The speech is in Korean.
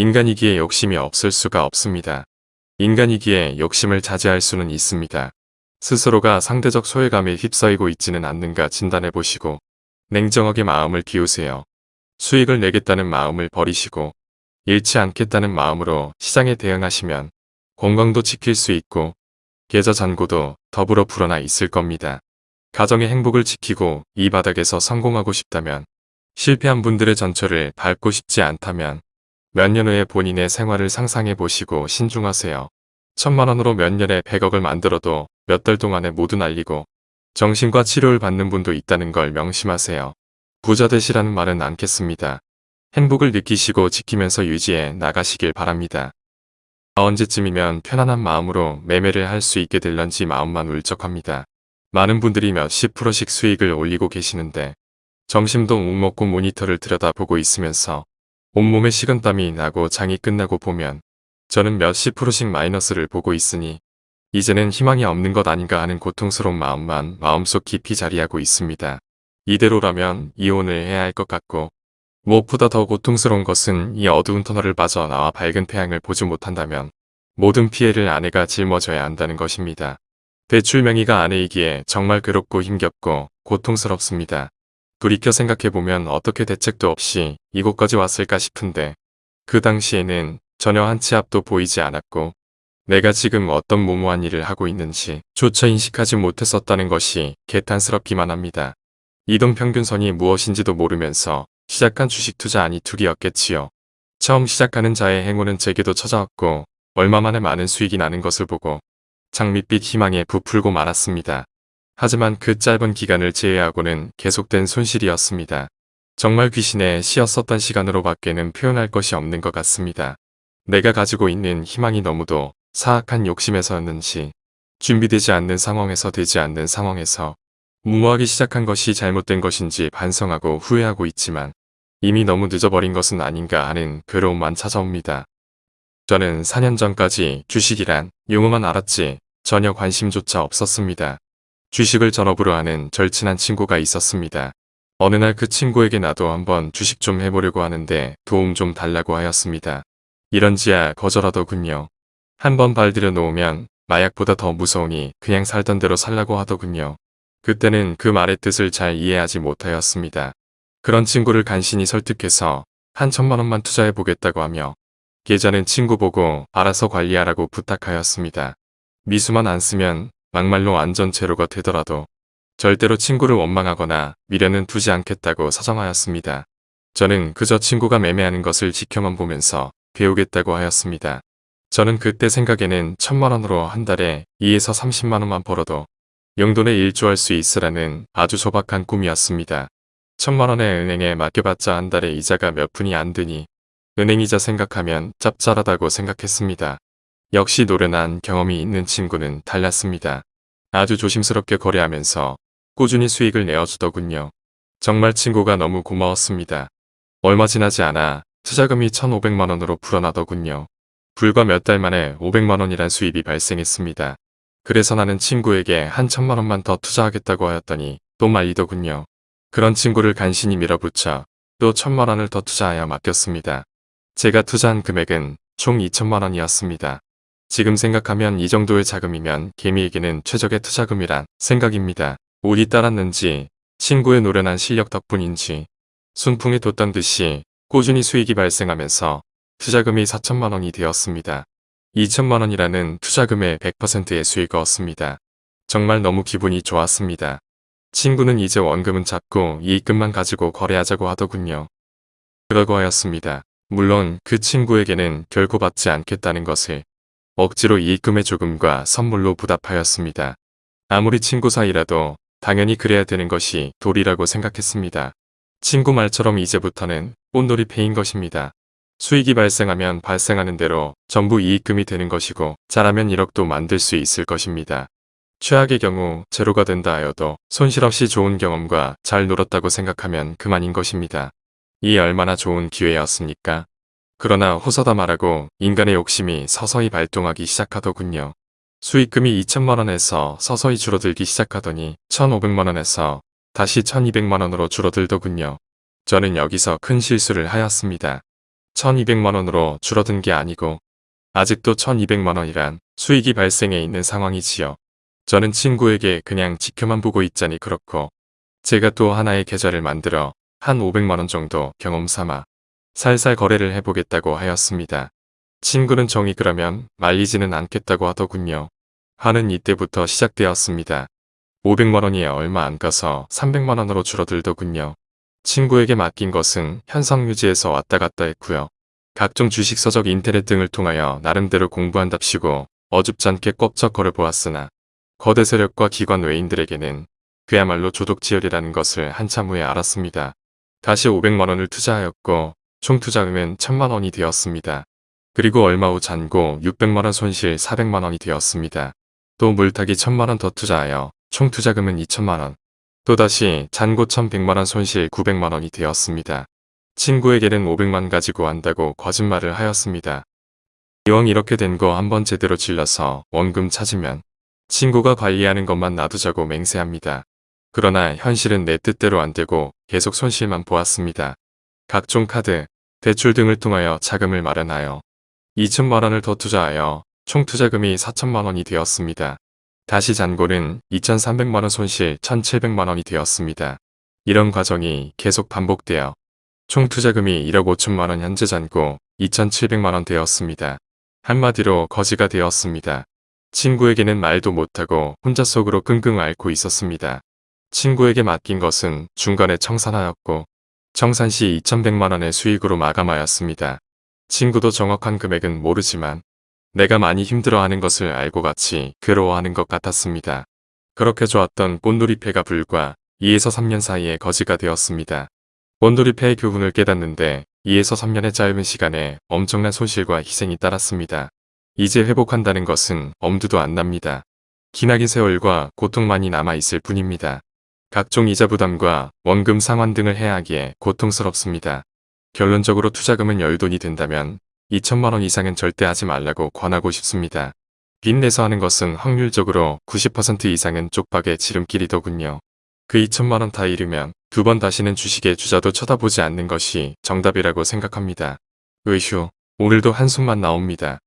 인간이기에 욕심이 없을 수가 없습니다. 인간이기에 욕심을 자제할 수는 있습니다. 스스로가 상대적 소외감에 휩싸이고 있지는 않는가 진단해 보시고 냉정하게 마음을 비우세요. 수익을 내겠다는 마음을 버리시고 잃지 않겠다는 마음으로 시장에 대응하시면 건강도 지킬 수 있고 계좌 잔고도 더불어 불어나 있을 겁니다. 가정의 행복을 지키고 이 바닥에서 성공하고 싶다면 실패한 분들의 전철을 밟고 싶지 않다면 몇 년 후에 본인의 생활을 상상해 보시고 신중하세요. 천만 원으로 몇 년에 백억을 만들어도 몇 달 동안에 모두 날리고 정신과 치료를 받는 분도 있다는 걸 명심하세요. 부자 되시라는 말은 않겠습니다. 행복을 느끼시고 지키면서 유지해 나가시길 바랍니다. 언제쯤이면 편안한 마음으로 매매를 할 수 있게 될런지 마음만 울적합니다. 많은 분들이 몇십 프로씩 수익을 올리고 계시는데 점심도 못 먹고 모니터를 들여다보고 있으면서 온몸에 식은땀이 나고 장이 끝나고 보면 저는 몇십 프로씩 마이너스를 보고 있으니 이제는 희망이 없는 것 아닌가 하는 고통스러운 마음만 마음속 깊이 자리하고 있습니다. 이대로라면 이혼을 해야 할 것 같고 무엇보다 더 고통스러운 것은 이 어두운 터널을 빠져나와 밝은 태양을 보지 못한다면 모든 피해를 아내가 짊어져야 한다는 것입니다. 대출 명의가 아내이기에 정말 괴롭고 힘겹고 고통스럽습니다. 돌이켜 생각해보면 어떻게 대책도 없이 이곳까지 왔을까 싶은데 그 당시에는 전혀 한 치 앞도 보이지 않았고 내가 지금 어떤 무모한 일을 하고 있는지 조차 인식하지 못했었다는 것이 개탄스럽기만 합니다. 이동평균선이 무엇인지도 모르면서 시작한 주식 투자 아니 둘이었겠지요. 처음 시작하는 자의 행운은 제게도 찾아왔고 얼마 만에 많은 수익이 나는 것을 보고 장밋빛 희망에 부풀고 말았습니다. 하지만 그 짧은 기간을 제외하고는 계속된 손실이었습니다. 정말 귀신의 시였었던 시간으로 밖에는 표현할 것이 없는 것 같습니다. 내가 가지고 있는 희망이 너무도 사악한 욕심에서였는지 준비되지 않는 상황에서 되지 않는 상황에서 무모하게 시작한 것이 잘못된 것인지 반성하고 후회하고 있지만 이미 너무 늦어버린 것은 아닌가 하는 괴로움만 찾아옵니다. 저는 4년 전까지 주식이란 용어만 알았지 전혀 관심조차 없었습니다. 주식을 전업으로 하는 절친한 친구가 있었습니다. 어느 날 그 친구에게 나도 한번 주식 좀 해보려고 하는데 도움 좀 달라고 하였습니다. 이런지야 거절하더군요. 한번 발들여 놓으면 마약보다 더 무서우니 그냥 살던 대로 살라고 하더군요. 그때는 그 말의 뜻을 잘 이해하지 못하였습니다. 그런 친구를 간신히 설득해서 한 천만 원만 투자해 보겠다고 하며 계좌는 친구 보고 알아서 관리하라고 부탁하였습니다. 미수만 안 쓰면 막말로 안전 제로가 되더라도 절대로 친구를 원망하거나 미련은 두지 않겠다고 사정하였습니다. 저는 그저 친구가 매매하는 것을 지켜만 보면서 배우겠다고 하였습니다. 저는 그때 생각에는 천만 원으로 한 달에 2에서 30만 원만 벌어도 용돈에 일조할 수 있으라는 아주 소박한 꿈이었습니다. 천만 원의 은행에 맡겨봤자 한 달에 이자가 몇 푼이 안 드니 은행이자 생각하면 짭짤하다고 생각했습니다. 역시 노련한 경험이 있는 친구는 달랐습니다. 아주 조심스럽게 거래하면서 꾸준히 수익을 내어주더군요. 정말 친구가 너무 고마웠습니다. 얼마 지나지 않아 투자금이 1,500만원으로 불어나더군요. 불과 몇 달 만에 500만원이란 수입이 발생했습니다. 그래서 나는 친구에게 한 천만원만 더 투자하겠다고 하였더니 또 말리더군요. 그런 친구를 간신히 밀어붙여 또 천만원을 더 투자하여 맡겼습니다. 제가 투자한 금액은 총 2천만원이었습니다. 지금 생각하면 이 정도의 자금이면 개미에게는 최적의 투자금이란 생각입니다. 운이 따랐는지 친구의 노련한 실력 덕분인지 순풍에 돋던 듯이 꾸준히 수익이 발생하면서 투자금이 4천만 원이 되었습니다. 2천만 원이라는 투자금의 100%의 수익을 얻습니다. 정말 너무 기분이 좋았습니다. 친구는 이제 원금은 잡고 이익금만 가지고 거래하자고 하더군요. 그러고 하였습니다. 물론 그 친구에게는 결코 받지 않겠다는 것을 억지로 이익금의 조금과 선물로 부답하였습니다. 아무리 친구 사이라도 당연히 그래야 되는 것이 도리라고 생각했습니다. 친구 말처럼 이제부터는 꽃놀이 패인 것입니다. 수익이 발생하면 발생하는 대로 전부 이익금이 되는 것이고 잘하면 1억도 만들 수 있을 것입니다. 최악의 경우 제로가 된다 하여도 손실 없이 좋은 경험과 잘 놀았다고 생각하면 그만인 것입니다. 이 얼마나 좋은 기회였습니까? 그러나 호서다 말하고 인간의 욕심이 서서히 발동하기 시작하더군요. 수익금이 2천만원에서 서서히 줄어들기 시작하더니 1,500만원에서 다시 1200만원으로 줄어들더군요. 저는 여기서 큰 실수를 하였습니다. 1200만원으로 줄어든 게 아니고 아직도 1200만원이란 수익이 발생해 있는 상황이지요. 저는 친구에게 그냥 지켜만 보고 있자니 그렇고 제가 또 하나의 계좌를 만들어 한 500만원 정도 경험 삼아 살살 거래를 해보겠다고 하였습니다. 친구는 정이 그러면 말리지는 않겠다고 하더군요. 화는 이때부터 시작되었습니다. 500만원이 얼마 안 가서 300만원으로 줄어들더군요. 친구에게 맡긴 것은 현상 유지에서 왔다 갔다 했고요. 각종 주식 서적 인터넷 등을 통하여 나름대로 공부한답시고 어줍잖게 껍적 걸어보았으나 거대 세력과 기관 외인들에게는 그야말로 조독지열이라는 것을 한참 후에 알았습니다. 다시 500만원을 투자하였고 총 투자금은 1000만원이 되었습니다. 그리고 얼마 후 잔고 600만원 손실 400만원이 되었습니다. 또 물타기 1000만원 더 투자하여 총 투자금은 2천만원. 또다시 잔고 1100만원 손실 900만원이 되었습니다. 친구에게는 500만 가지고 한다고 거짓말을 하였습니다. 이왕 이렇게 된 거 한번 제대로 질러서 원금 찾으면 친구가 관리하는 것만 놔두자고 맹세합니다. 그러나 현실은 내 뜻대로 안 되고 계속 손실만 보았습니다. 각종 카드, 대출 등을 통하여 자금을 마련하여 2천만 원을 더 투자하여 총 투자금이 4천만 원이 되었습니다. 다시 잔고는 2,300만 원 손실 1,700만 원이 되었습니다. 이런 과정이 계속 반복되어 총 투자금이 1억 5천만 원 현재 잔고 2,700만 원 되었습니다. 한마디로 거지가 되었습니다. 친구에게는 말도 못하고 혼자 속으로 끙끙 앓고 있었습니다. 친구에게 맡긴 것은 중간에 청산하였고 청산 시 2,100만 원의 수익으로 마감하였습니다. 친구도 정확한 금액은 모르지만 내가 많이 힘들어하는 것을 알고 같이 괴로워하는 것 같았습니다. 그렇게 좋았던 꽃놀이패가 불과 2에서 3년 사이에 거지가 되었습니다. 꽃놀이패의 교훈을 깨닫는데 2에서 3년의 짧은 시간에 엄청난 손실과 희생이 따랐습니다. 이제 회복한다는 것은 엄두도 안 납니다. 기나긴 세월과 고통만이 남아있을 뿐입니다. 각종 이자 부담과 원금 상환 등을 해야 하기에 고통스럽습니다. 결론적으로 투자금은 열돈이 된다면 2천만원 이상은 절대 하지 말라고 권하고 싶습니다. 빚내서 하는 것은 확률적으로 90% 이상은 쪽박의 지름길이더군요. 그 2천만원 다 잃으면 두 번 다시는 주식의 주자도 쳐다보지 않는 것이 정답이라고 생각합니다. 의휴, 오늘도 한숨만 나옵니다.